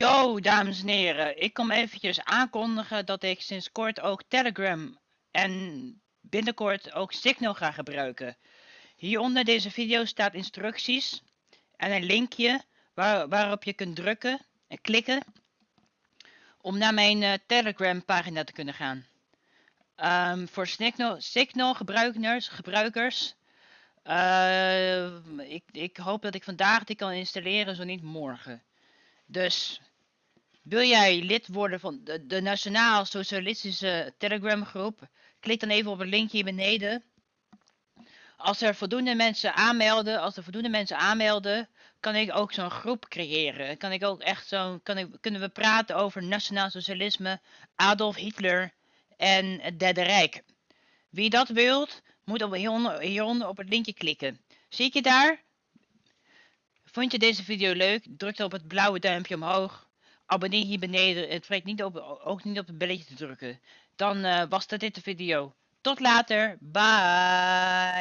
Yo, dames en heren. Ik kom eventjes aankondigen dat ik sinds kort ook Telegram en binnenkort ook Signal ga gebruiken. Hieronder deze video staat instructies en een linkje waar, waarop je kunt drukken en klikken om naar mijn uh, Telegram pagina te kunnen gaan. Um, voor Signal, Signal gebruikers, gebruikers uh, ik, ik hoop dat ik vandaag die kan installeren, zo niet morgen. Dus wil jij lid worden van de, de Nationaal Socialistische Telegram groep? Klik dan even op het linkje hier beneden. Als er voldoende mensen aanmelden, als er voldoende mensen aanmelden, kan ik ook zo'n groep creëren. Kan ik ook echt zo, kan ik, kunnen we praten over nationaal socialisme, Adolf Hitler en het Derde Rijk. Wie dat wilt, moet op hieronder, op het linkje klikken. Zie je daar? Vond je deze video leuk? Druk dan op het blauwe duimpje omhoog. Abonneer hier beneden. Het vergeet niet op, ook niet op het belletje te drukken. Dan uh, was dat dit de video. Tot later. Bye.